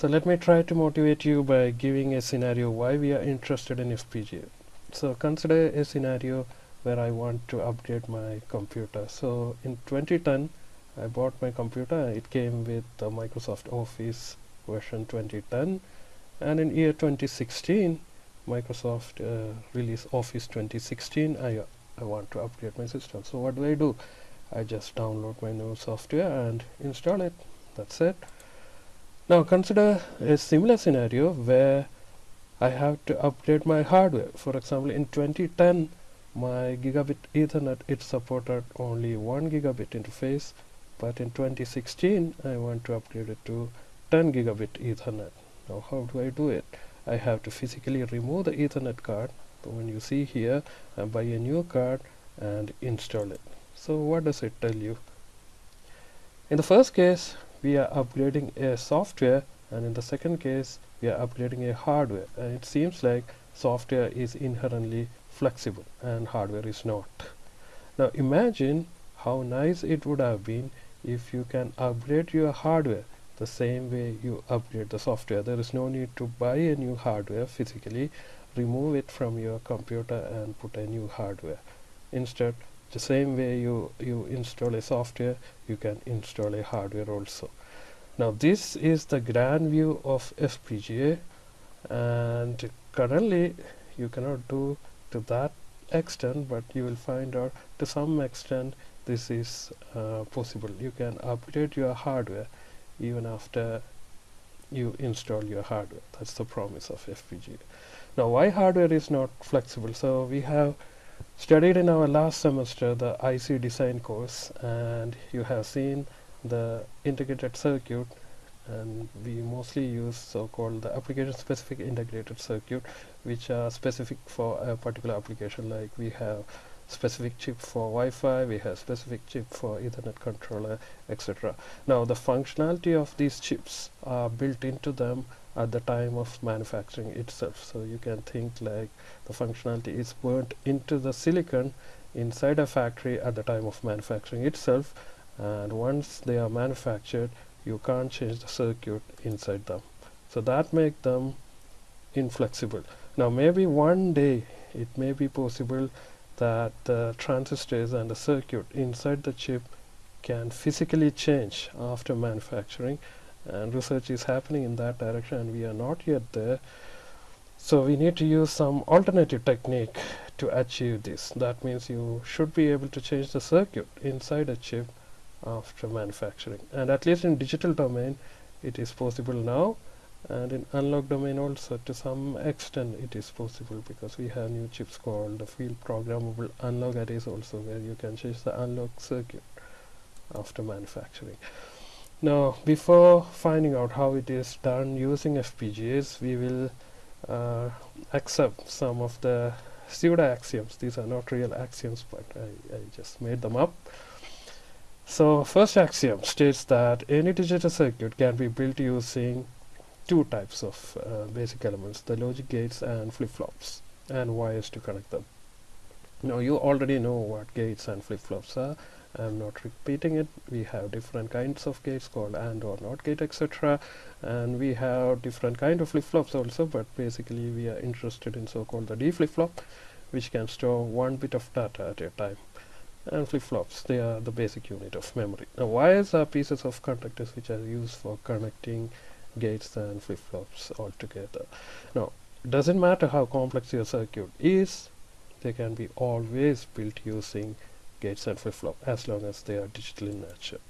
So let me try to motivate you by giving a scenario why we are interested in FPGA. So consider a scenario where I want to upgrade my computer. So in 2010 I bought my computer. It came with the Microsoft Office version 2010 and in year 2016 Microsoft uh, released Office 2016 I, I want to upgrade my system. So what do I do? I just download my new software and install it. That's it now consider a similar scenario where I have to upgrade my hardware. For example, in 2010, my gigabit Ethernet it supported only 1 gigabit interface, but in 2016 I want to upgrade it to 10 gigabit Ethernet. Now how do I do it? I have to physically remove the Ethernet card. So when you see here, I buy a new card and install it. So what does it tell you? In the first case, we are upgrading a software and in the second case we are upgrading a hardware. And it seems like software is inherently flexible and hardware is not. Now imagine how nice it would have been if you can upgrade your hardware the same way you upgrade the software. There is no need to buy a new hardware physically. Remove it from your computer and put a new hardware. Instead the same way you you install a software you can install a hardware also now this is the grand view of FPGA and currently you cannot do to that extent but you will find out to some extent this is uh, possible. You can upgrade your hardware even after you install your hardware. That's the promise of FPGA now why hardware is not flexible? So we have studied in our last semester the IC design course and you have seen the integrated circuit and we mostly use so-called the application specific integrated circuit which are specific for a particular application. Like we have specific chip for Wi-Fi we have specific chip for Ethernet controller etc now the functionality of these chips are built into them at the time of manufacturing itself. So you can think like the functionality is burnt into the silicon inside a factory at the time of manufacturing itself and once they are manufactured you can't change the circuit inside them. So that make them inflexible. Now maybe one day it may be possible that the transistors and the circuit inside the chip can physically change after manufacturing. And research is happening in that direction and we are not yet there. So we need to use some alternative technique to achieve this. That means you should be able to change the circuit inside a chip after manufacturing. And at least in digital domain it is possible now. And in analog domain also to some extent it is possible because we have new chips called the field programmable analog. Arrays also where you can change the analog circuit after manufacturing. Now before finding out how it is done using FPGAs we will uh, accept some of the pseudo axioms. These are not real axioms but I, I just made them up so first axiom states that any digital circuit can be built using two types of uh, basic elements the logic gates and flip-flops and wires to connect them. Now you already know what gates and flip-flops are. I'm not repeating it. We have different kinds of gates called AND or NOT gate etc and we have different kind of flip-flops also but basically we are interested in so-called the D flip-flop which can store one bit of data at a time and flip-flops they are the basic unit of memory now wires are pieces of conductors which are used for connecting gates and flip-flops all together now doesn't matter how complex your circuit is they can be always built using gates and flip-flop as long as they are digital in nature.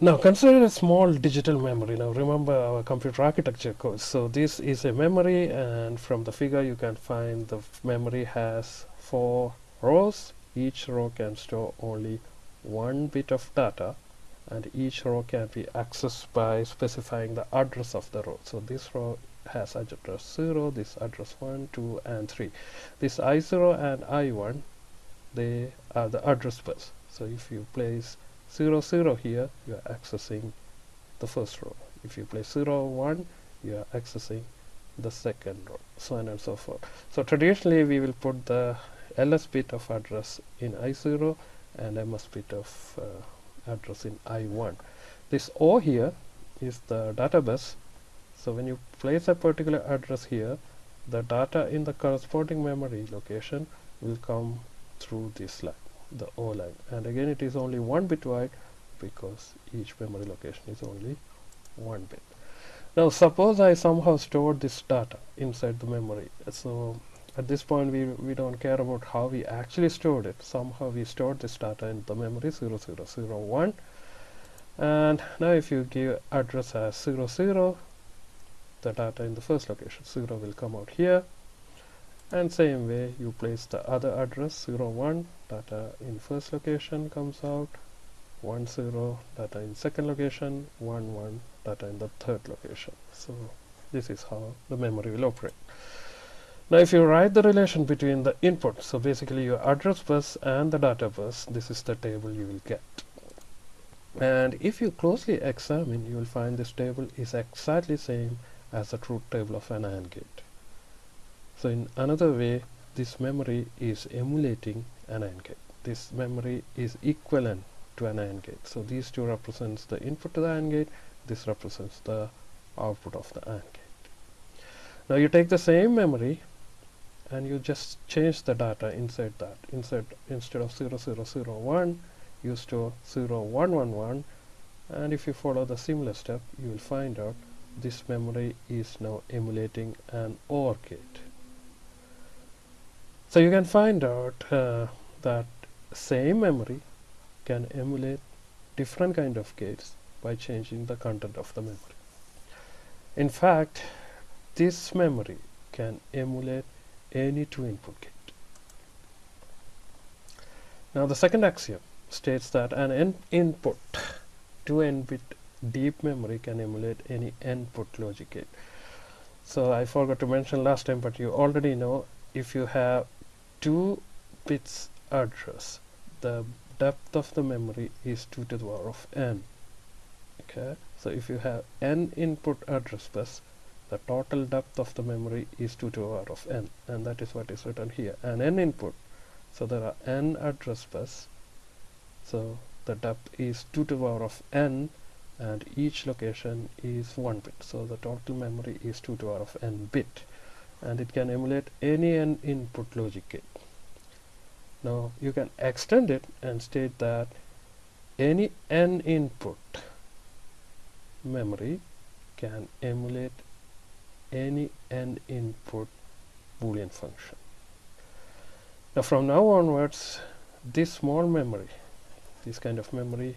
Now consider a small digital memory. Now remember our computer architecture course. So this is a memory and from the figure you can find the memory has four rows. Each row can store only one bit of data and each row can be accessed by specifying the address of the row. So this row has address 0, this address 1, 2 and 3. This I0 and I1 they are the address bus so if you place 0 0 here you are accessing the first row if you place 0 1 you are accessing the second row so on and so forth so traditionally we will put the ls bit of address in i0 and ms bit of uh, address in i1 this o here is the data bus so when you place a particular address here the data in the corresponding memory location will come through this line the O line. And again it is only one bit wide because each memory location is only one bit. Now suppose I somehow stored this data inside the memory. So at this point we, we don't care about how we actually stored it. Somehow we stored this data in the memory 0001 and now if you give address as 00 the data in the first location 0 will come out here. And same way you place the other address 01 data in first location comes out. 10 data in second location. 11 data in the third location. So this is how the memory will operate now if you write the relation between the input so basically your address bus and the data bus this is the table you will get. And if you closely examine you will find this table is exactly same as the truth table of an AND gate. So in another way this memory is emulating an AND gate. This memory is equivalent to an AND gate. So these two represents the input to the AND gate this represents the output of the AND gate. Now you take the same memory and you just change the data inside that. Inside instead of 0001 you store 0111 and if you follow the similar step you will find out this memory is now emulating an OR gate so you can find out uh, that same memory can emulate different kind of gates by changing the content of the memory. In fact this memory can emulate any two input gate now the second axiom states that an n input to n bit deep memory can emulate any n input logic. Gate so I forgot to mention last time but you already know if you have two bits address the depth of the memory is 2 to the power of n. Okay? So if you have n input address bus the total depth of the memory is 2 to the power of n and that is what is written here and n input. So there are n address bus so the depth is 2 to the power of n and each location is 1 bit. So the total memory is 2 to the power of n bit and it can emulate any n input logic. Gate now you can extend it and state that any n input memory can emulate any n input boolean function now from now onwards this small memory this kind of memory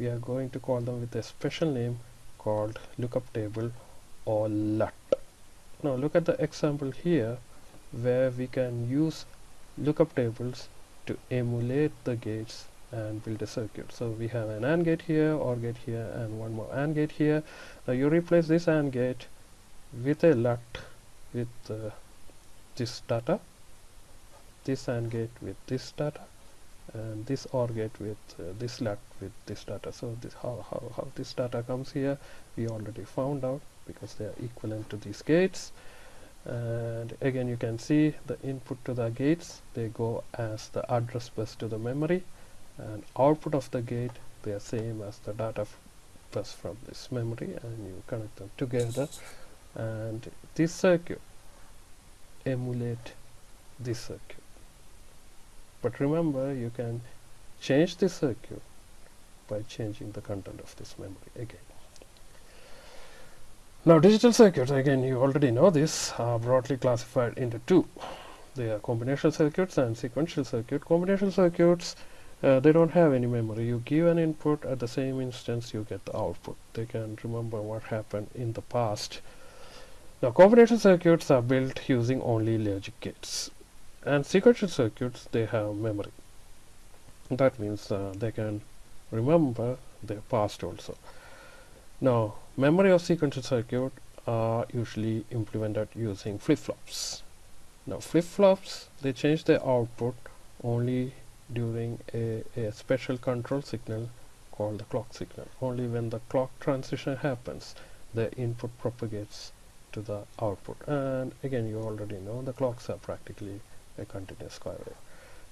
we are going to call them with a special name called lookup table or LUT. Now look at the example here where we can use lookup tables to emulate the gates and build a circuit. So we have an AND gate here, OR gate here and one more AND gate here. Now you replace this AND gate with a LUT with uh, this data, this AND gate with this data and this OR gate with uh, this LUT with this data. So this how, how, how this data comes here we already found out because they are equivalent to these gates and again you can see the input to the gates they go as the address bus to the memory and output of the gate they are same as the data bus from this memory and you connect them together and this circuit emulate this circuit. But remember you can change the circuit by changing the content of this memory again. Now digital circuits again you already know this are broadly classified into two. They are combinational circuits and sequential circuit. Combinational circuits uh, they don't have any memory. You give an input at the same instance you get the output. They can remember what happened in the past now combinational circuits are built using only logic gates and sequential circuits they have memory. That means uh, they can remember their past also. Now memory of sequential circuit are usually implemented using flip-flops. Now flip-flops they change their output only during a, a special control signal called the clock signal. Only when the clock transition happens the input propagates to the output. And again you already know the clocks are practically a continuous square. Wave.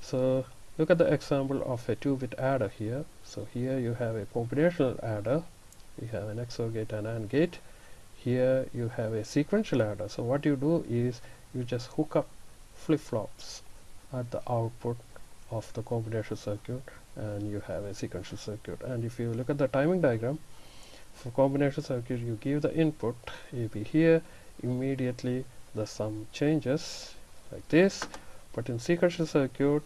So look at the example of a 2-bit adder here. So here you have a combinational adder. You have an XOR gate and AND gate. Here you have a sequential adder. So what you do is you just hook up flip-flops at the output of the combination circuit and you have a sequential circuit. And if you look at the timing diagram for combination circuit you give the input AB here. Immediately the sum changes like this. But in sequential circuit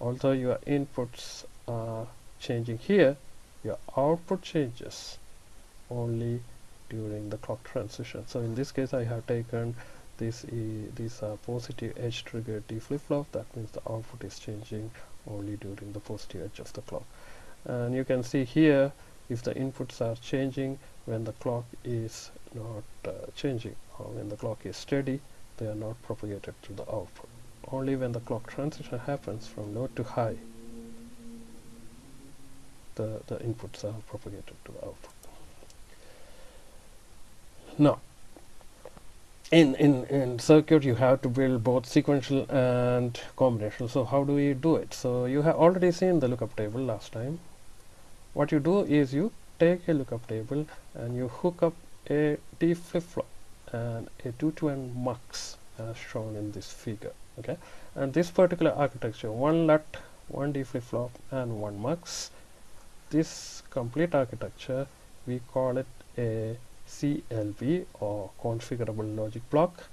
although your inputs are changing here your output changes only during the clock transition. So in this case I have taken this e these are positive edge triggered D flip-flop. That means the output is changing only during the positive edge of the clock. And you can see here if the inputs are changing when the clock is not uh, changing or when the clock is steady they are not propagated to the output. Only when the clock transition happens from low to high the, the inputs are propagated to the output. Now in, in, in circuit you have to build both sequential and combinational. So how do we do it? So you have already seen the lookup table last time what you do is you take a lookup table and you hook up a D flip-flop and a 2 to n mux as shown in this figure okay and this particular architecture one LUT one D flip-flop and one mux this complete architecture we call it a CLB or configurable logic block.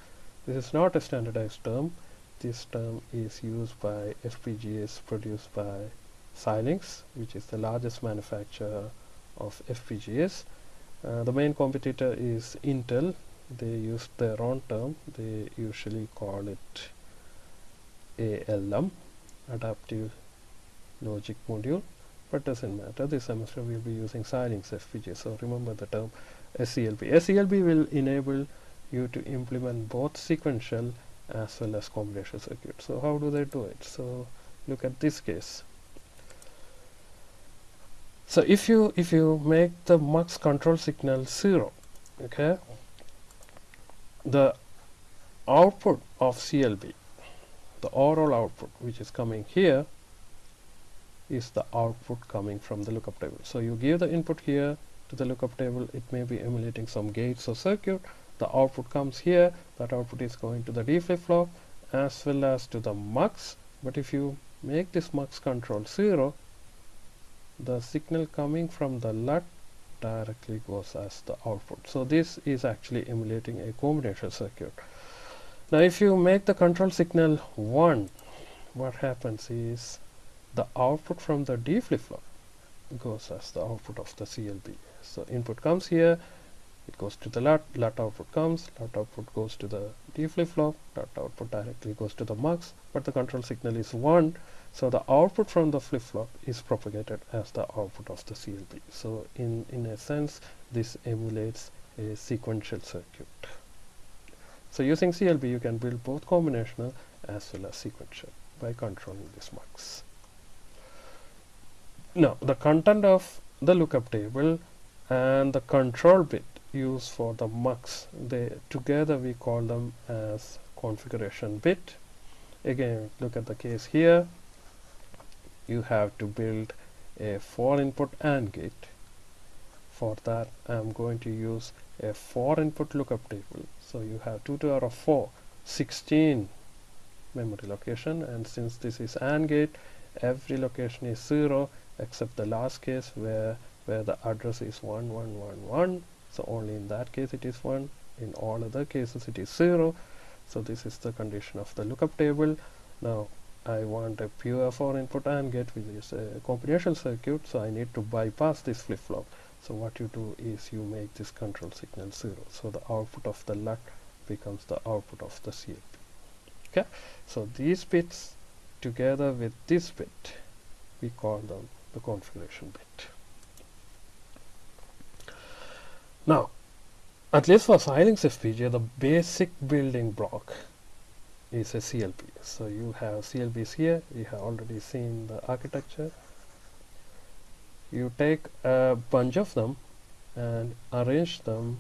This is not a standardized term. This term is used by FPGAs produced by Xilinx, which is the largest manufacturer of FPGAs. Uh, the main competitor is Intel. They use their own term. They usually call it ALM, Adaptive Logic Module, but doesn't matter. This semester we'll be using Xilinx FPGA, so remember the term CLB. CLB will enable you to implement both sequential as well as combination circuits So how do they do it? So look at this case. So if you if you make the mux control signal zero, okay, the output of CLB, the overall output which is coming here is the output coming from the lookup table. So you give the input here to the lookup table it may be emulating some gates or circuit the output comes here that output is going to the D flip-flop as well as to the mux but if you make this mux control 0 the signal coming from the LUT directly goes as the output. So this is actually emulating a combinator circuit. Now if you make the control signal 1 what happens is the output from the D flip-flop goes as the output of the CLB so input comes here it goes to the LUT, LUT output comes, LUT output goes to the D flip-flop, LUT output directly goes to the mux, but the control signal is 1, so the output from the flip-flop is propagated as the output of the CLB. So in, in a sense, this emulates a sequential circuit. So using CLB, you can build both combinational as well as sequential by controlling these mux. Now, the content of the lookup table and the control bit used for the mux they together we call them as configuration bit again look at the case here you have to build a 4 input AND gate. For that I'm going to use a 4 input lookup table. So you have 2 to the power of 4 16 memory location. And since this is AND gate every location is 0 except the last case where where the address is 1111 so only in that case it is 1 in all other cases it is 0 so this is the condition of the lookup table. Now I want a pure 4 input AND gate which is a combinational circuit so I need to bypass this flip-flop. So what you do is you make this control signal 0 so the output of the LUT becomes the output of the CLB okay? So these bits together with this bit we call them the configuration bit. Now, at least for Xilinx FPGA, the basic building block is a CLB. So you have CLBs here, you have already seen the architecture. You take a bunch of them and arrange them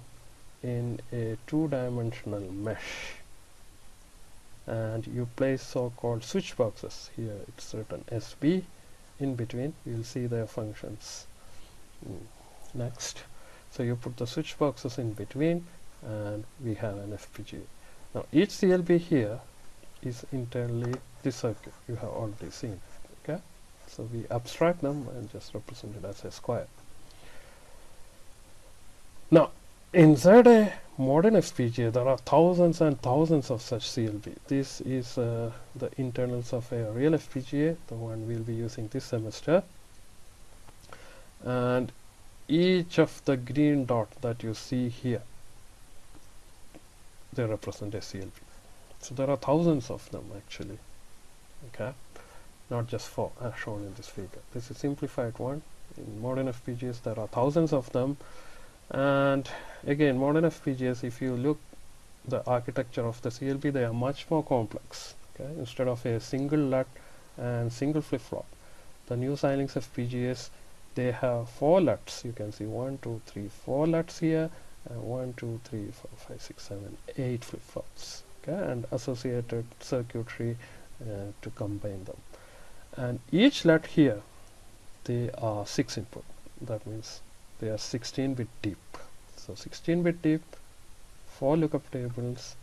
in a two-dimensional mesh. And you place so-called switch boxes here. It's written SB in between you'll see their functions. Mm. next. So you put the switch boxes in between and we have an FPGA now each CLB here is internally this circuit you have already seen okay? So we abstract them and just represent it as a square. Now inside a modern FPGA there are thousands and thousands of such CLB this is uh, the internals of a real FPGA the one we'll be using this semester. And each of the green dot that you see here they represent a CLB so there are thousands of them actually. Okay? Not just four as shown in this figure. This is simplified one. In modern FPGAs there are thousands of them. And again modern FPGAs if you look the architecture of the CLB they are much more complex. Okay? Instead of a single LUT and single flip-flop the new Xilinx FPGAs they have four LUTs. You can see one two three four LUTs here and one two three four five six seven eight flip-flops okay and associated circuitry uh, to combine them. And each LUT here they are 6 input. That means they are 16 bit deep. So 16 bit deep 4 lookup tables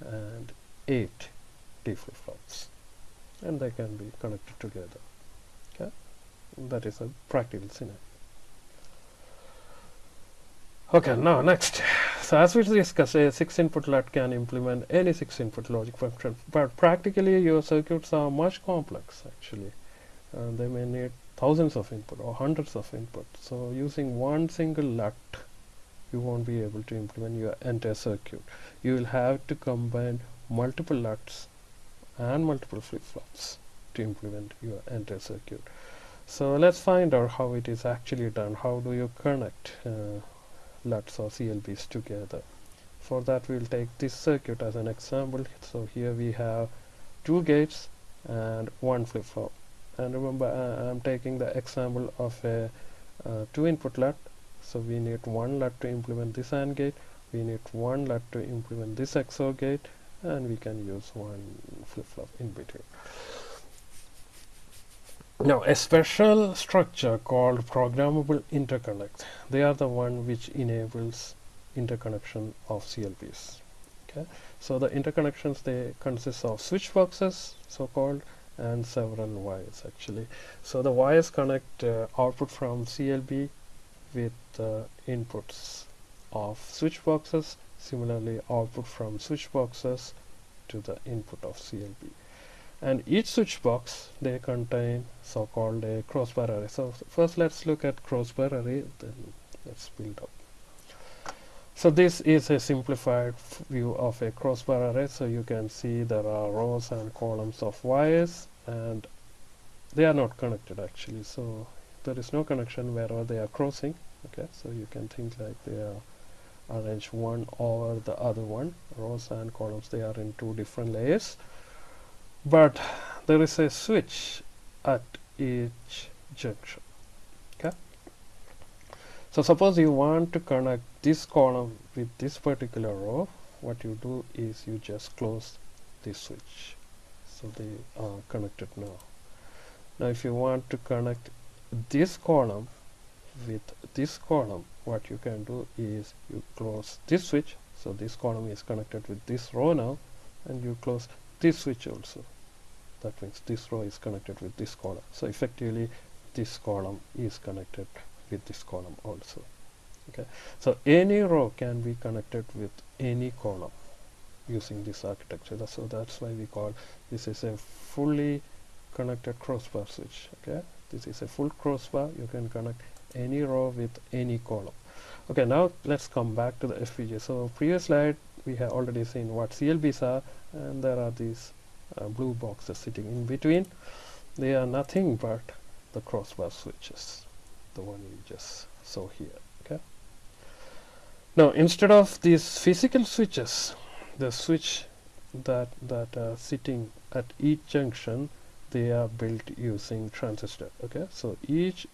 and 8 D flip-flops and they can be connected together. Okay? That is a practical scenario. Okay now next so as we discussed a 6 input LUT can implement any 6 input logic function but practically your circuits are much complex actually. And they may need thousands of input or hundreds of input. So using one single LUT you won't be able to implement your entire circuit. You will have to combine multiple LUTs and multiple flip-flops to implement your entire circuit. So let's find out how it is actually done. How do you connect uh, LUTs or CLBs together. For that we'll take this circuit as an example. So here we have two gates and one flip-flop. And remember uh, I'm taking the example of a uh, two input LUT. So we need one LUT to implement this AND gate. We need one LUT to implement this XOR gate. And we can use one flip-flop in between now a special structure called programmable interconnect. They are the one which enables interconnection of CLBs okay? So the interconnections they consist of switch boxes so called and several wires actually. So the wires connect uh, output from CLB with uh, inputs of switch boxes. Similarly output from switch boxes to the input of CLB and each switch box they contain so-called uh, a crossbar array so first let's look at crossbar array then let's build up. So this is a simplified view of a crossbar array so you can see there are rows and columns of wires and they are not connected actually. So there is no connection wherever they are crossing okay? So you can think like they are arranged one over the other one. Rows and columns they are in two different layers but there is a switch at each junction okay? So suppose you want to connect this column with this particular row. What you do is you just close this switch. So they are connected now. Now if you want to connect this column with this column what you can do is you close this switch. So this column is connected with this row now and you close this switch also that means this row is connected with this column. So effectively this column is connected with this column also. Okay. So any row can be connected with any column using this architecture. So that's why we call this is a fully connected crossbar switch. Okay. This is a full crossbar you can connect any row with any column. Okay. Now let's come back to the FPGA so previous slide we have already seen what CLBs are and there are these uh, blue boxes sitting in between. They are nothing but the crossbar switches the one you just saw here okay? Now instead of these physical switches the switch that that are sitting at each junction they are built using transistor okay? So each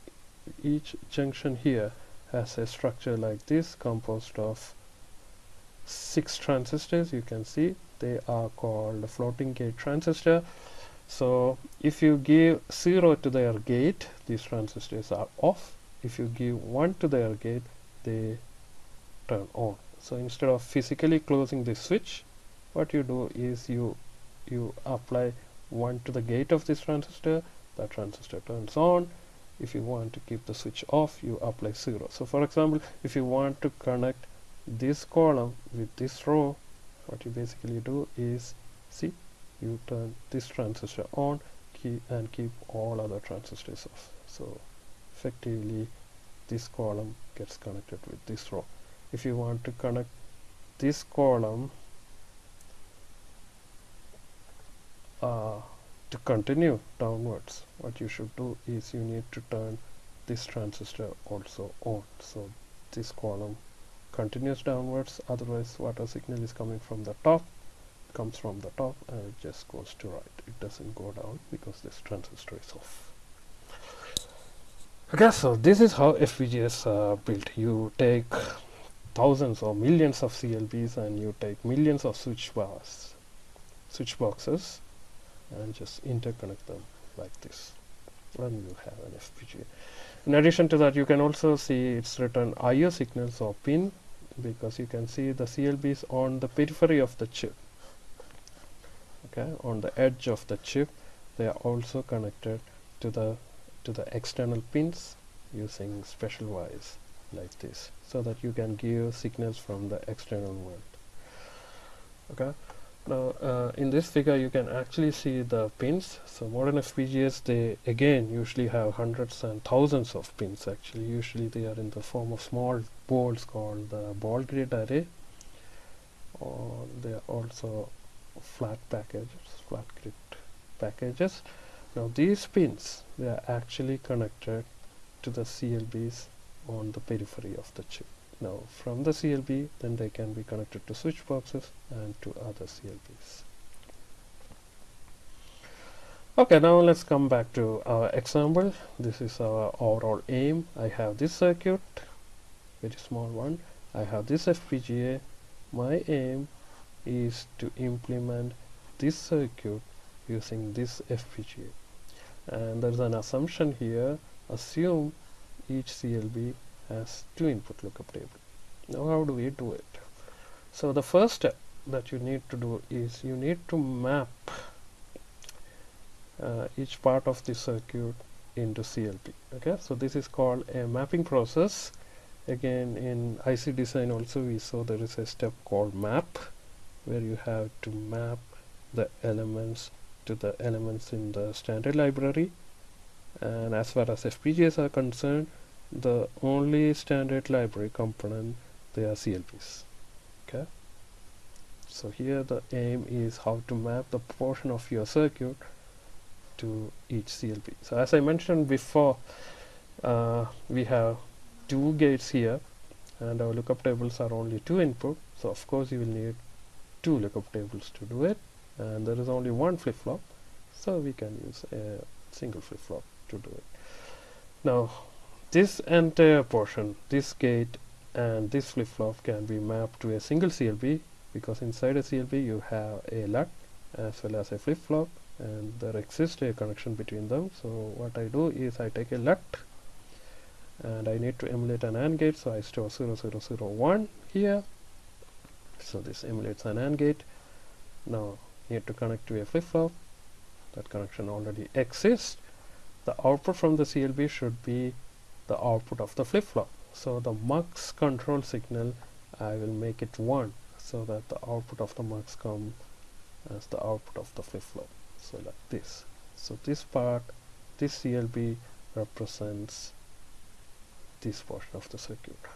each junction here has a structure like this composed of six transistors you can see they are called floating gate transistor. So if you give 0 to their gate these transistors are off. If you give 1 to their gate they turn on. So instead of physically closing the switch what you do is you you apply 1 to the gate of this transistor that transistor turns on. If you want to keep the switch off you apply 0 so for example if you want to connect this column with this row what you basically do is see you turn this transistor on keep and keep all other transistors off. So effectively this column gets connected with this row. If you want to connect this column uh, to continue downwards what you should do is you need to turn this transistor also on. So this column continues downwards. Otherwise water signal is coming from the top comes from the top and it just goes to right. It doesn't go down because this transistor is off. Okay so this is how FPGAs are uh, built. You take thousands or millions of CLBs and you take millions of switch bars switch boxes and just interconnect them like this. And you have an FPGA in addition to that you can also see it's written IO signals or pin because you can see the CLBs on the periphery of the chip. Okay on the edge of the chip they are also connected to the to the external pins using special wires like this so that you can give signals from the external world. Okay now uh, in this figure you can actually see the pins. So modern FPGAs they again usually have hundreds and thousands of pins actually. Usually they are in the form of small balls called the ball grid array. Or they are also flat packages flat grid packages. Now these pins they are actually connected to the CLBs on the periphery of the chip now from the CLB then they can be connected to switch boxes and to other CLBs okay now let's come back to our example. This is our overall aim. I have this circuit very small one. I have this FPGA my aim is to implement this circuit using this FPGA and there's an assumption here. Assume each CLB has two input lookup table. Now how do we do it? So the first step that you need to do is you need to map uh, each part of the circuit into CLB. okay? So this is called a mapping process. Again in IC design also we saw there is a step called map where you have to map the elements to the elements in the standard library. And as far as FPGAs are concerned the only standard library component they are CLBs okay? So here the aim is how to map the portion of your circuit to each CLB so as I mentioned before uh, we have two gates here and our lookup tables are only two input. So of course you will need two lookup tables to do it and there is only one flip-flop. So we can use a single flip-flop to do it. Now this entire portion this gate and this flip-flop can be mapped to a single CLB because inside a CLB you have a LUT as well as a flip-flop and there exists a connection between them. So what I do is I take a LUT and I need to emulate an AND gate. So I store 0001 here. So this emulates an AND gate. Now need to connect to a flip-flop. That connection already exists. The output from the CLB should be the output of the flip-flop. So the mux control signal I will make it 1 so that the output of the mux come as the output of the flip-flop. So like this. So this part this CLB represents this portion of the circuit.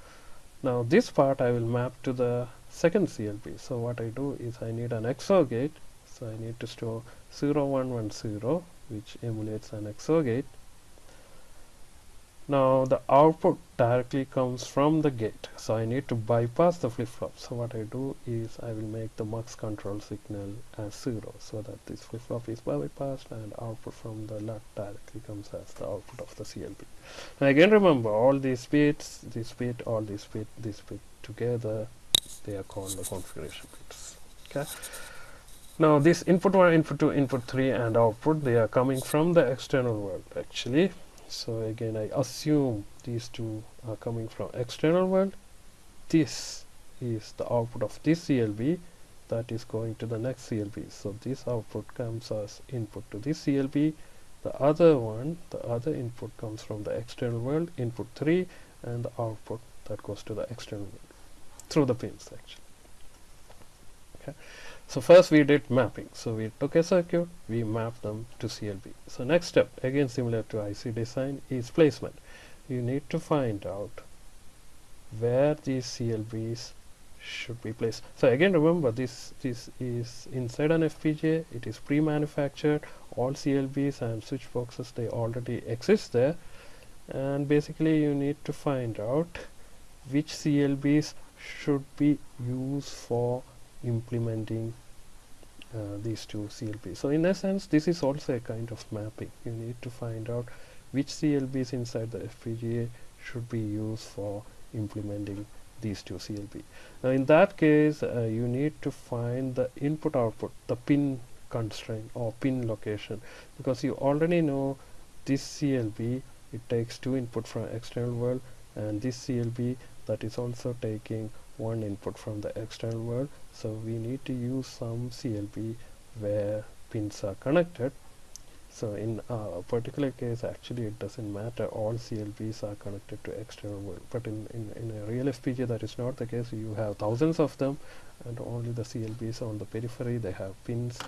Now this part I will map to the second CLB so what I do is I need an XOR gate. So I need to store 0110 which emulates an XOR gate now the output directly comes from the gate so I need to bypass the flip-flop. So what I do is I will make the mux control signal as 0 so that this flip-flop is bypassed and output from the LUT directly comes as the output of the CLB and again remember all these bits this bit all these bit this bit together they are called the configuration bits okay? Now this input 1 input 2 input 3 and output they are coming from the external world actually so again I assume these two are coming from external world. This is the output of this CLB that is going to the next CLB so this output comes as input to this CLB the other one the other input comes from the external world input 3 and the output that goes to the external world through the pins actually. Okay so first we did mapping. So we took a circuit we mapped them to CLB so next step again similar to IC design is placement. You need to find out where these CLBs should be placed. So again remember this this is inside an FPGA it is pre-manufactured all CLBs and switch boxes they already exist there. And basically you need to find out which CLBs should be used for implementing uh, these two CLBs. So in essence, this is also a kind of mapping. You need to find out which CLBs inside the FPGA should be used for implementing these two CLB. Now in that case, uh, you need to find the input output, the pin constraint or pin location because you already know this CLB it takes two input from external world and this CLB that is also taking one input from the external world. So we need to use some CLB where pins are connected. So in a particular case actually it doesn't matter. All CLBs are connected to external world. But in, in, in a real FPGA that is not the case. You have thousands of them and only the CLBs on the periphery they have pins.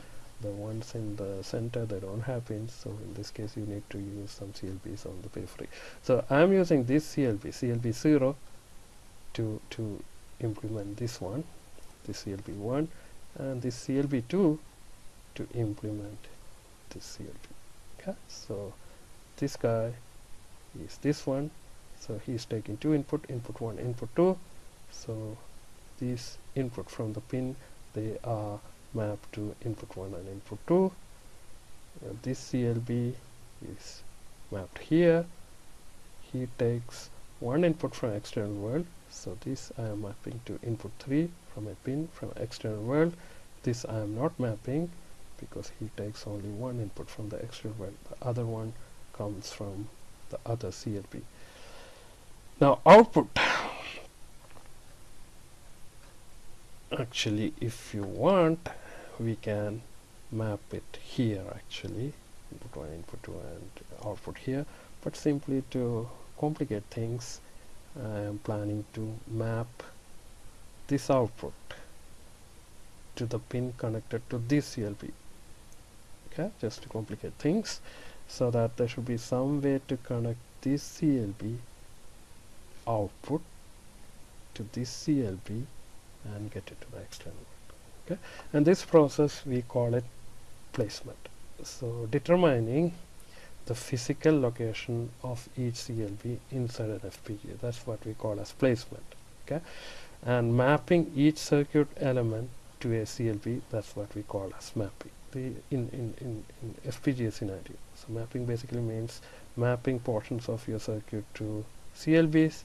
The ones in the center they don't have pins. So in this case you need to use some CLBs on the periphery. So I'm using this CLB CLB0 to to implement this one this CLB1 and this CLB2 to implement this CLB okay so this guy is this one so he's taking two input input 1 input 2 so these input from the pin they are mapped to input 1 and input 2 uh, this CLB is mapped here. He takes one input from external world so this I am mapping to input 3 from a pin from external world. This I am not mapping because he takes only one input from the external world. The other one comes from the other CLB now output. Actually if you want we can map it here actually. Input 1 input 2 and output here. But simply to complicate things I am planning to map this output to the pin connected to this CLB okay just to complicate things so that there should be some way to connect this CLB output to this CLB and get it to the external okay and this process we call it placement. So determining the physical location of each CLB inside an FPGA. That's what we call as placement. Okay, and mapping each circuit element to a CLB. That's what we call as mapping. The in in in, in FPGA scenario. So mapping basically means mapping portions of your circuit to CLBs.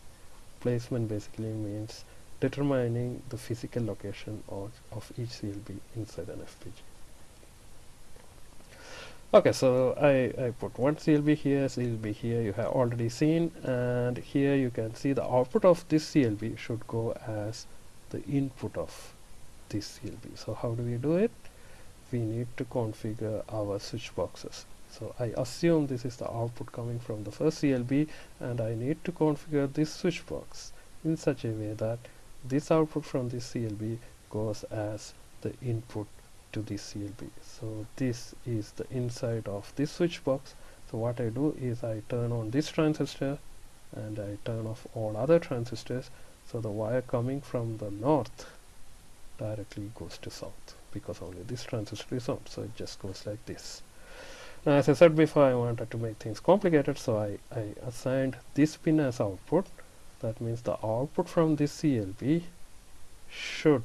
Placement basically means determining the physical location of, of each CLB inside an FPGA okay so I, I put one CLB here CLB here you have already seen and here you can see the output of this CLB should go as the input of this CLB so how do we do it? We need to configure our switch boxes. So I assume this is the output coming from the first CLB and I need to configure this switch box in such a way that this output from this CLB goes as the input to this CLB so this is the inside of this switch box. So what I do is I turn on this transistor and I turn off all other transistors. So the wire coming from the north directly goes to south because only this transistor is on. So it just goes like this. Now as I said before I wanted to make things complicated. So I, I assigned this pin as output. That means the output from this CLB should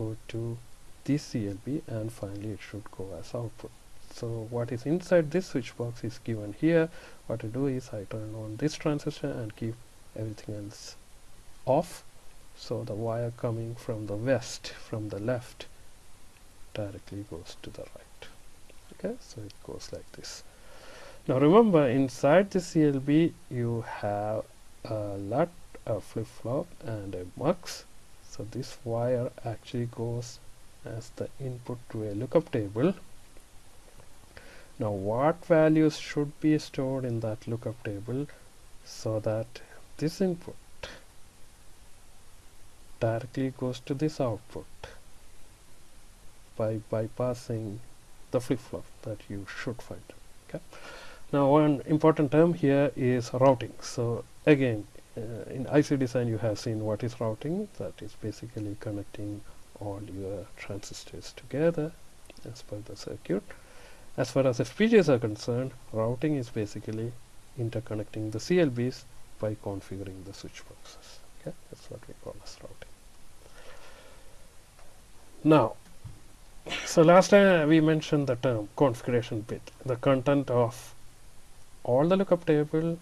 go to this CLB and finally it should go as output. So what is inside this switch box is given here. What I do is I turn on this transistor and keep everything else off. So the wire coming from the west from the left directly goes to the right. Okay so it goes like this. Now remember inside the CLB you have a LUT, a flip-flop and a MUX so this wire actually goes as the input to a lookup table. Now what values should be stored in that lookup table so that this input directly goes to this output by bypassing the flip-flop that you should find okay now one important term here is routing. So again uh, in IC design you have seen what is routing. That is basically connecting all your transistors together as per the circuit. As far as FPGAs are concerned routing is basically interconnecting the CLBs by configuring the switch boxes. Okay? That's what we call as routing. Now so last time we mentioned the term configuration bit the content of all the lookup table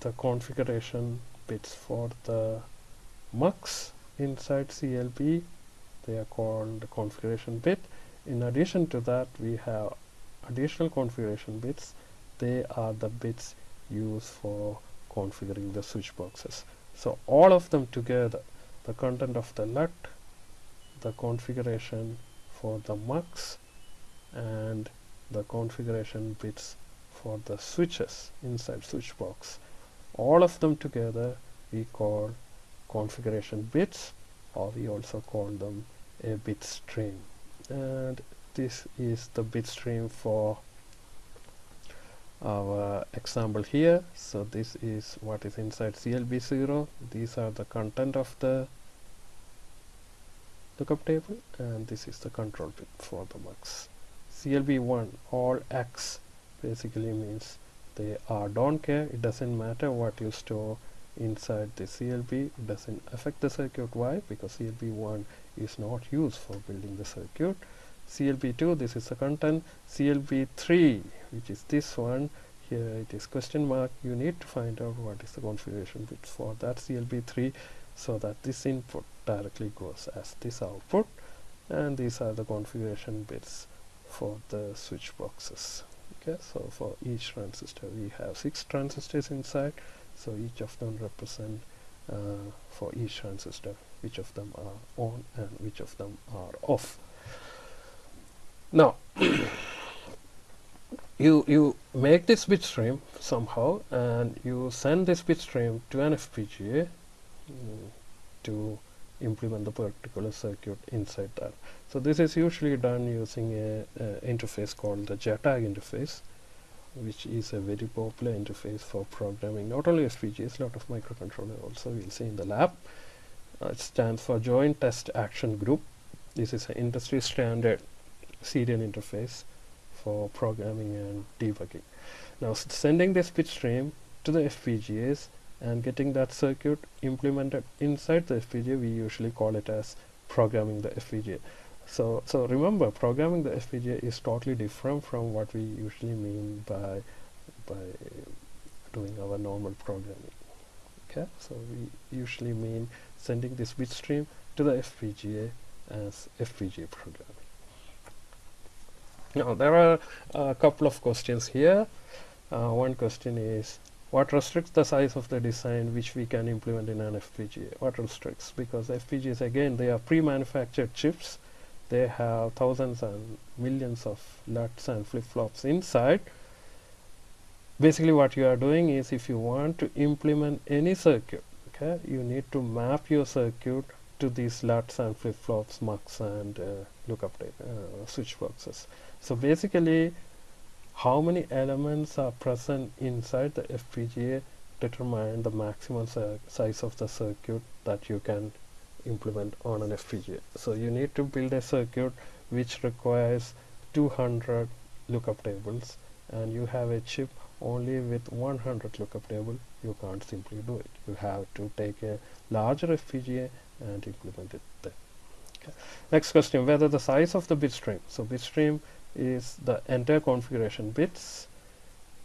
the configuration bits for the MUX inside CLB they are called the configuration bit. In addition to that we have additional configuration bits. They are the bits used for configuring the switch boxes. So all of them together the content of the LUT the configuration for the MUX and the configuration bits for the switches inside switch box. All of them together we call configuration bits or we also call them a bit stream. And this is the bit stream for our example here. So this is what is inside CLB0 these are the content of the lookup table and this is the control bit for the MUX CLB1 all X basically means they are don't care it doesn't matter what you store inside the CLB it doesn't affect the circuit. Why? Because CLB1 is not used for building the circuit. CLB2 this is the content. CLB3 which is this one here it is question mark. You need to find out what is the configuration bit for that CLB3 so that this input directly goes as this output. And these are the configuration bits for the switch boxes okay so for each transistor we have six transistors inside. So each of them represent uh, for each transistor which of them are on and which of them are off. Now you you make this bit stream somehow and you send this bit stream to an FPGA mm, to implement the particular circuit inside that so this is usually done using a, a interface called the JTAG interface which is a very popular interface for programming not only FPGAs, lot of microcontroller also we'll see in the lab. Uh, it stands for Joint Test Action Group. This is an industry standard serial interface for programming and debugging. Now sending this bit stream to the FPGAs and getting that circuit implemented inside the FPGA we usually call it as programming the FPGA so so remember programming the FPGA is totally different from what we usually mean by by doing our normal programming. Okay? So we usually mean sending this bit stream to the FPGA as FPGA programming. Now there are a couple of questions here. Uh, one question is what restricts the size of the design which we can implement in an FPGA what restricts? Because FPGAs again they are pre-manufactured chips. They have thousands and millions of LUTs and flip-flops inside. Basically what you are doing is if you want to implement any circuit okay you need to map your circuit to these LUTs and flip-flops MUX and uh, lookup uh, switch boxes. So basically how many elements are present inside the FPGA determine the maximum size of the circuit that you can implement on an FPGA. So you need to build a circuit which requires 200 lookup tables and you have a chip only with 100 lookup table you can't simply do it you have to take a larger FPGA and implement it there okay. next question whether the size of the bit stream so bit stream is the entire configuration bits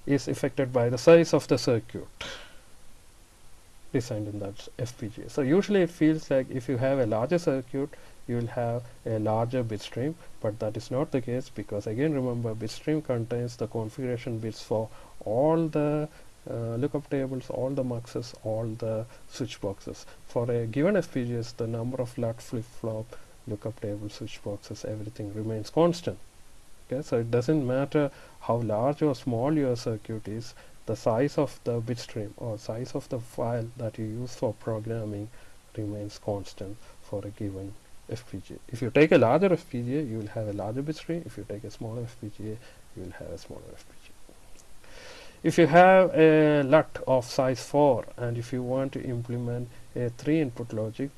is affected by the size of the circuit designed in that FPGA. So usually it feels like if you have a larger circuit you will have a larger bit stream but that is not the case because again remember bit stream contains the configuration bits for all the uh, lookup tables, all the muxes, all the switch boxes. For a given FPGA the number of LUT flip-flop, lookup table, switch boxes, everything remains constant. Okay, so it doesn't matter how large or small your circuit is, the size of the bit stream or size of the file that you use for programming remains constant for a given FPGA. If you take a larger FPGA, you will have a larger bit stream. If you take a smaller FPGA, you will have a smaller FPGA. If you have a LUT of size 4 and if you want to implement a 3 input logic,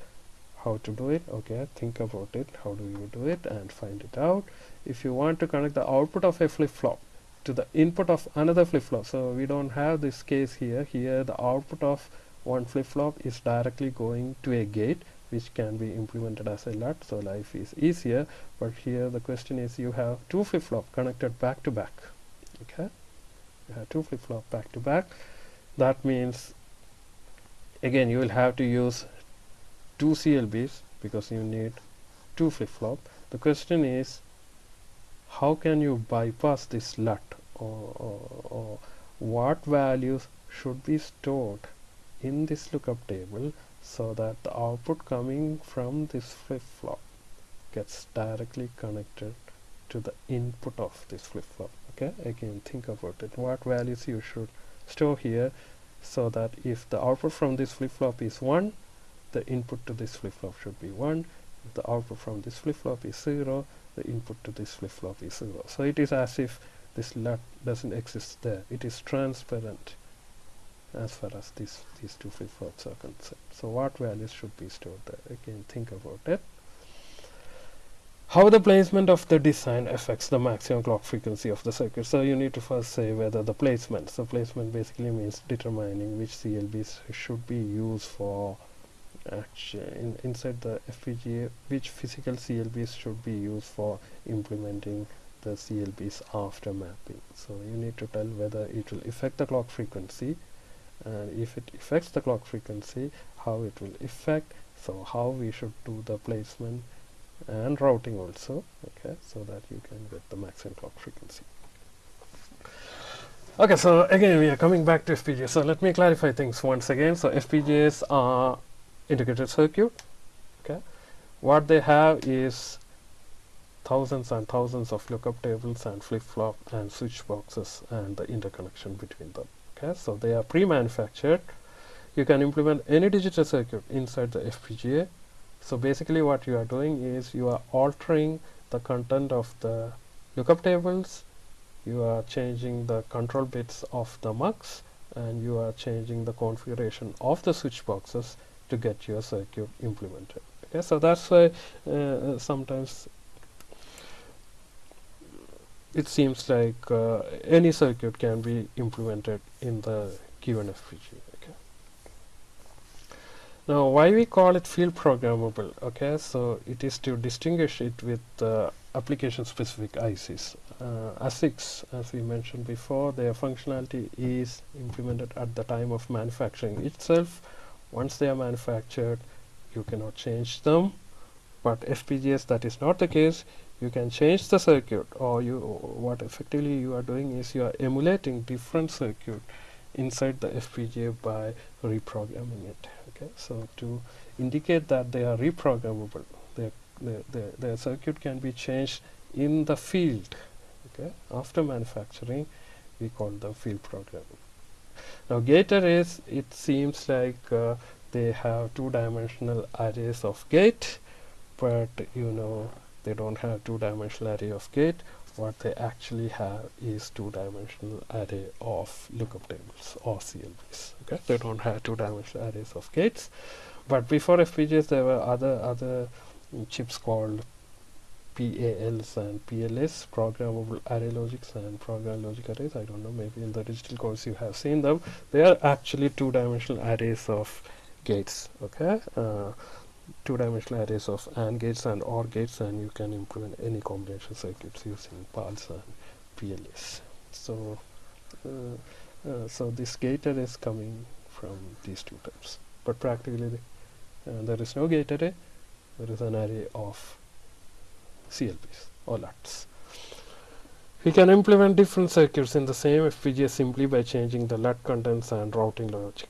how to do it? Okay, think about it. How do you do it and find it out. If you want to connect the output of a flip-flop to the input of another flip-flop, so we don't have this case here. Here the output of one flip-flop is directly going to a gate which can be implemented as a LUT so life is easier but here the question is you have two flip-flop connected back to back okay you have two flip-flop back to back that means again you will have to use two CLBs because you need two flip-flop. The question is how can you bypass this LUT or, or, or what values should be stored in this lookup table so that the output coming from this flip-flop gets directly connected to the input of this flip-flop okay? Again think about it. What values you should store here so that if the output from this flip-flop is 1 the input to this flip-flop should be 1 if the output from this flip-flop is 0 the input to this flip-flop is 0 so it is as if this LUT doesn't exist there it is transparent as far as these these two flip-flops are concerned. So what values should be stored there? Again, think about it. How the placement of the design affects the maximum clock frequency of the circuit. So you need to first say whether the placement. So placement basically means determining which CLBs should be used for actually in, inside the FPGA, which physical CLBs should be used for implementing the CLBs after mapping. So you need to tell whether it will affect the clock frequency and if it affects the clock frequency how it will affect so how we should do the placement and routing also okay so that you can get the maximum clock frequency. Okay so again we are coming back to FPGA so let me clarify things once again. So FPGAs are integrated circuit okay? What they have is thousands and thousands of lookup tables and flip-flop and switch boxes and the interconnection between them okay? So they are pre-manufactured. You can implement any digital circuit inside the FPGA so basically what you are doing is you are altering the content of the lookup tables. You are changing the control bits of the mux and you are changing the configuration of the switch boxes to get your circuit implemented okay so that's why uh, sometimes it seems like uh, any circuit can be implemented in the given FPGA. Okay. Now, why we call it field programmable? Okay, so it is to distinguish it with uh, application-specific ICs. Uh, ASICs, as we mentioned before, their functionality is implemented at the time of manufacturing itself. Once they are manufactured, you cannot change them. But FPGAs, that is not the case. You can change the circuit. Or you what effectively you are doing is you are emulating different circuit inside the FPGA by reprogramming it. Okay? So to indicate that they are reprogrammable their the the their circuit can be changed in the field. Okay? After manufacturing we call the field programming now gate arrays it seems like uh, they have two-dimensional arrays of gate but you know they don't have two-dimensional array of gate. What they actually have is two-dimensional array of lookup tables or CLBs okay? They don't have two-dimensional arrays of gates. But before FPGAs there were other other chips called PALs and PLAs programmable array logics and program logic arrays I don't know maybe in the digital course you have seen them they are actually two-dimensional arrays of gates okay uh, two-dimensional arrays of AND gates and OR gates and you can implement any combination circuits using PALs and PLAs. So, uh, uh, so this gate array is coming from these two types. But practically, uh, there is no gate array. There is an array of CLBs or LUTs. We can implement different circuits in the same FPGA simply by changing the LUT contents and routing logic.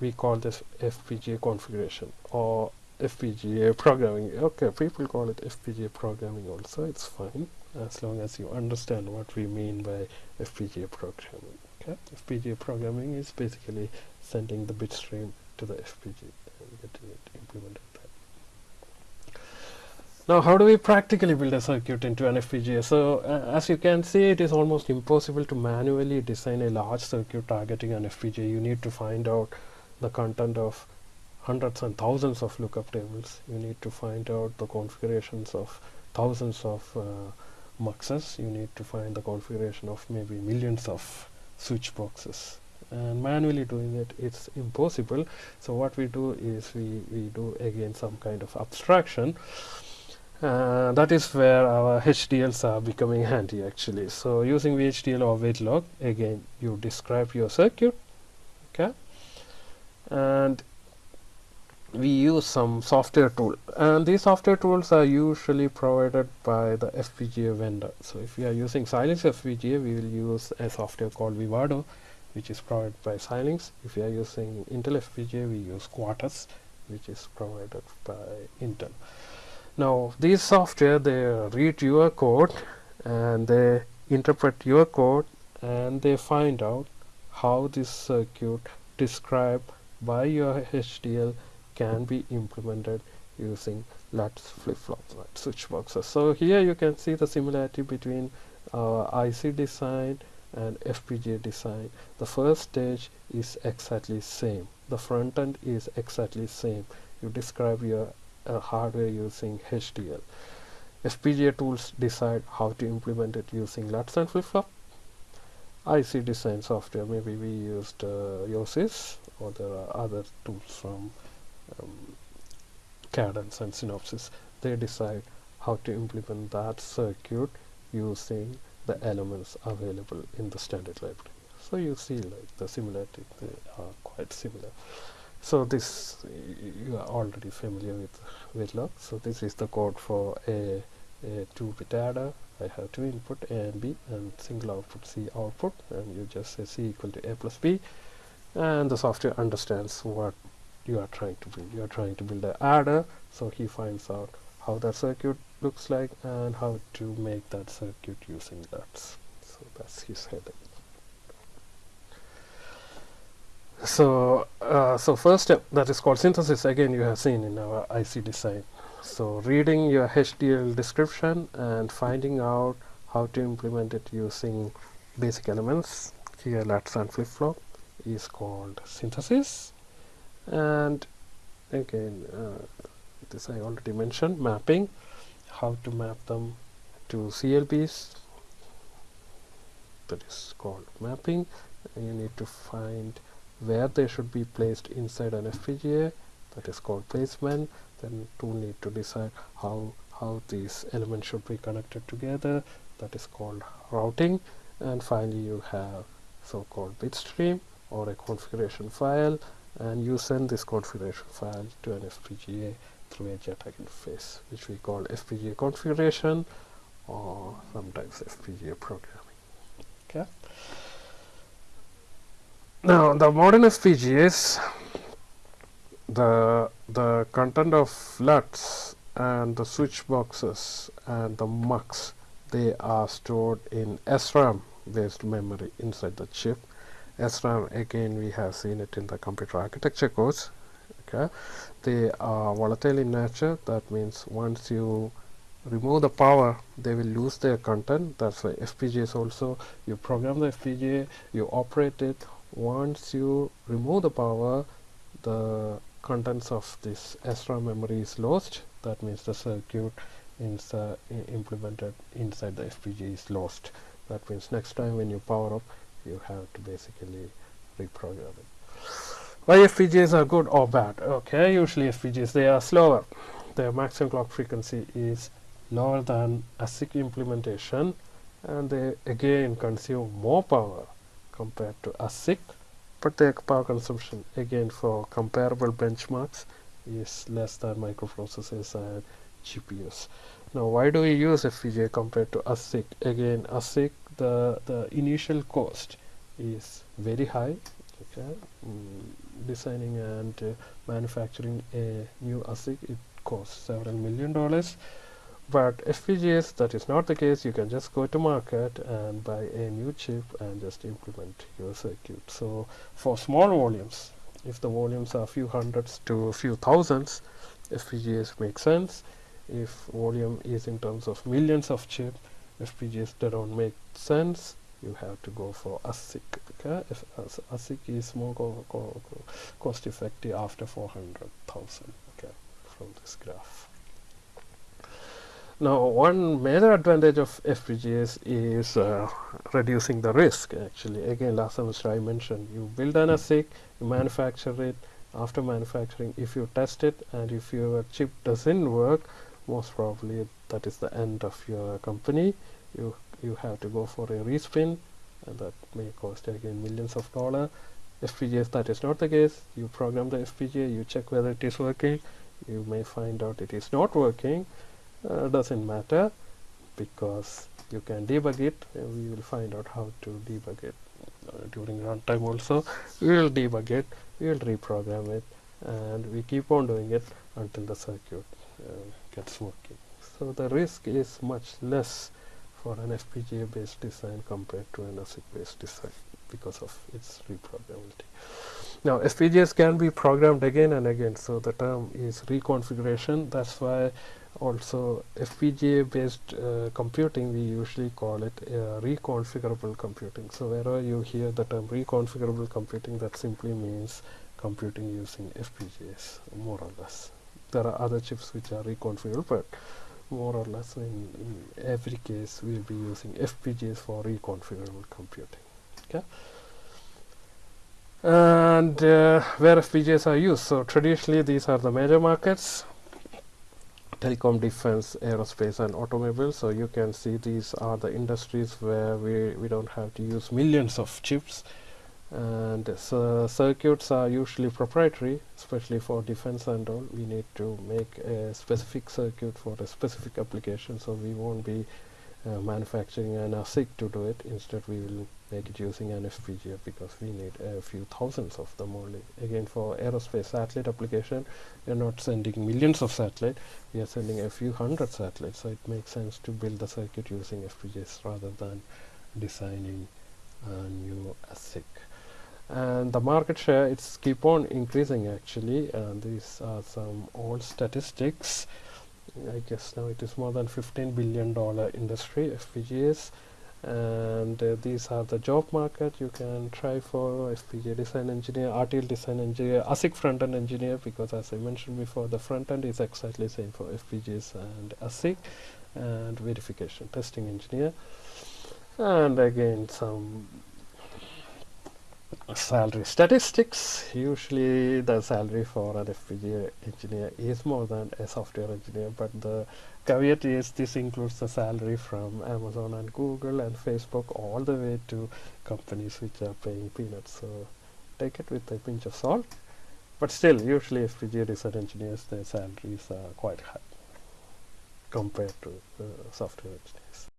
We call this FPGA configuration or FPGA programming. Okay, people call it FPGA programming also. It's fine as long as you understand what we mean by FPGA programming. Okay, FPGA programming is basically sending the bit stream to the FPGA and getting it implemented. Now how do we practically build a circuit into an FPGA? So uh, as you can see it is almost impossible to manually design a large circuit targeting an FPGA. You need to find out the content of hundreds and thousands of lookup tables. You need to find out the configurations of thousands of uh, muxes. You need to find the configuration of maybe millions of switch boxes and manually doing it it's impossible so what we do is we, we do again some kind of abstraction uh, that is where our HDLs are becoming handy actually. So using VHDL or Verilog again you describe your circuit okay? And we use some software tool. And these software tools are usually provided by the FPGA vendor. So if we are using Xilinx FPGA we will use a software called Vivado which is provided by Xilinx if we are using Intel FPGA we use Quartus which is provided by Intel now these software they read your code and they interpret your code and they find out how this circuit described by your HDL can be implemented using LUTs flip-flops like switch boxes. So here you can see the similarity between uh, IC design and FPGA design. The first stage is exactly same. The front end is exactly same. You describe your uh, hardware using HDL. FPGA tools decide how to implement it using LUTs and flip-flop. IC design software, maybe we used uh, or there are other tools from um, Cadence and Synopsys. They decide how to implement that circuit using the elements available in the standard library. So you see like the similarity, they are quite similar so this you are already familiar with Verilog so this is the code for a, a 2 bit adder. I have two input A and B and single output C output and you just say C equal to A plus B. And the software understands what you are trying to build. You are trying to build an adder so he finds out how that circuit looks like and how to make that circuit using that. So that's his heading so uh, so first step that is called synthesis again you have seen in our IC design so reading your HDL description and finding out how to implement it using basic elements here LUTs and flip-flop is called synthesis. And again uh, this I already mentioned mapping how to map them to CLBs that is called mapping. You need to find where they should be placed inside an FPGA that is called placement. Then to need to decide how how these elements should be connected together that is called routing. And finally you have so-called bitstream or a configuration file and you send this configuration file to an FPGA through a JTAG interface which we call FPGA configuration or sometimes FPGA programming. Okay now the modern FPGAs the the content of LUTs and the switch boxes and the MUX they are stored in SRAM based memory inside the chip. SRAM again we have seen it in the computer architecture course okay? They are volatile in nature that means once you remove the power they will lose their content. That's why FPGAs also you program the FPGA you operate it once you remove the power the contents of this SRAM memory is lost. That means the circuit inside implemented inside the FPGA is lost. That means next time when you power up you have to basically reprogram it. Why FPGAs are good or bad? Okay usually FPGAs they are slower. Their maximum clock frequency is lower than ASIC implementation and they again consume more power compared to ASIC but the power consumption again for comparable benchmarks is less than microprocessors and GPUs. Now why do we use FPGA compared to ASIC? Again ASIC the, the initial cost is very high okay mm, designing and uh, manufacturing a new ASIC it costs several million dollars but FPGAs that is not the case you can just go to market and buy a new chip and just implement your circuit. So for small volumes if the volumes are few hundreds to few thousands FPGAs make sense. If volume is in terms of millions of chip FPGAs don't make sense. You have to go for ASIC okay? If ASIC is more co co co cost effective after 400,000 okay from this graph now one major advantage of FPGAs is uh, reducing the risk actually. Again last semester I mentioned you build an ASIC you manufacture it. After manufacturing if you test it and if your chip doesn't work most probably that is the end of your company. You you have to go for a respin and that may cost again millions of dollars FPGAs that is not the case. You program the FPGA you check whether it is working. You may find out it is not working uh, doesn't matter because you can debug it. We will find out how to debug it uh, during runtime also. We will debug it we will reprogram it and we keep on doing it until the circuit uh, gets working. So the risk is much less for an FPGA based design compared to an ASIC based design because of its reprogrammability. Now FPGAs can be programmed again and again so the term is reconfiguration. That's why also FPGA based uh, computing we usually call it uh, reconfigurable computing. So wherever you hear the term reconfigurable computing that simply means computing using FPGAs more or less. There are other chips which are reconfigurable but more or less in, in every case we'll be using FPGAs for reconfigurable computing. Okay? And uh, where FPGAs are used. So traditionally these are the major markets telecom defense aerospace and automobile. So you can see these are the industries where we we don't have to use millions of chips. And so circuits are usually proprietary especially for defense and all. We need to make a specific circuit for a specific application so we won't be uh, manufacturing an ASIC to do it. Instead we will make it using an FPGA because we need a few thousands of them only. Again for aerospace satellite application we are not sending millions of satellites. We are sending a few hundred satellites. So it makes sense to build the circuit using FPGAs rather than designing a new ASIC and the market share it's keep on increasing actually. And these are some old statistics I guess now it is more than 15 billion dollar industry FPGAs and uh, these are the job market. You can try for FPGA design engineer RTL design engineer ASIC front-end engineer because as I mentioned before the front-end is exactly the same for FPGAs and ASIC and verification testing engineer and again some salary statistics. Usually the salary for an FPGA engineer is more than a software engineer but the caveat is this includes the salary from Amazon and Google and Facebook all the way to companies which are paying peanuts. So take it with a pinch of salt. But still usually FPGA design engineers their salaries are quite high compared to uh, software engineers